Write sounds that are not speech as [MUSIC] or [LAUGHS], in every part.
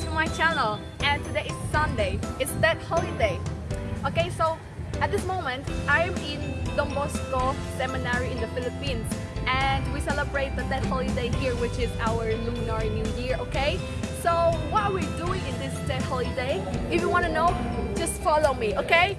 to my channel. And today is Sunday. It's that holiday. Okay, so at this moment, I'm in Don Bosco Seminary in the Philippines. And we celebrate the that holiday here, which is our Lunar New Year, okay? So what we're we doing in this day holiday? If you want to know, just follow me, okay?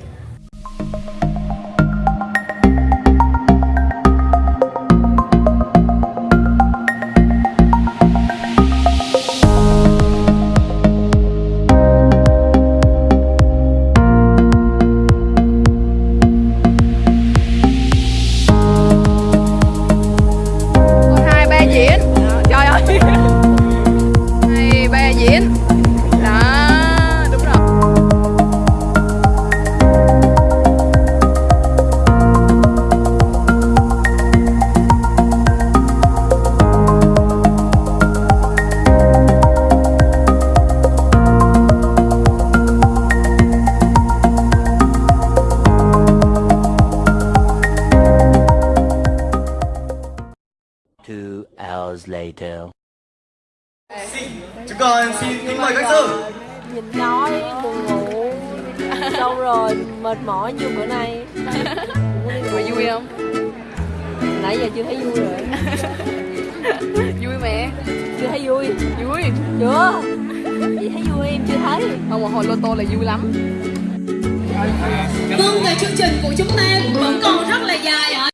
Hours later. Chúng con xin kính mời các sư. Nhìn nói buồn ngủ. Lâu rồi mệt mỏi như bữa nay. [LAUGHS] Mà vui không? nãy giờ chưa thấy vui rồi. [LAUGHS] Vui mẹ. Chưa thấy vui. Vui. Chưa. Chị thấy vui em chưa thấy. Không mà hồi lô tô là vui lắm. Vâng và chương trình của chúng ta vẫn còn rất là dài ạ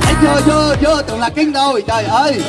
anh chưa chưa chưa tưởng là kinh rồi. Trời ơi.